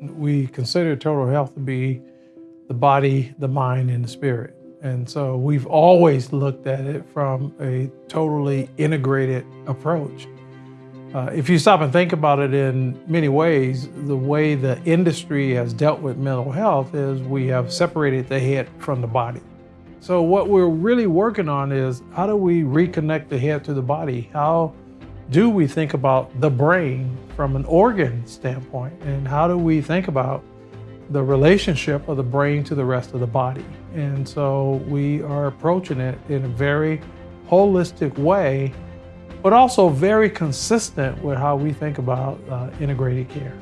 We consider total health to be the body, the mind, and the spirit. And so we've always looked at it from a totally integrated approach. Uh, if you stop and think about it in many ways, the way the industry has dealt with mental health is we have separated the head from the body. So what we're really working on is how do we reconnect the head to the body? How do we think about the brain from an organ standpoint? And how do we think about the relationship of the brain to the rest of the body? And so we are approaching it in a very holistic way but also very consistent with how we think about uh, integrated care.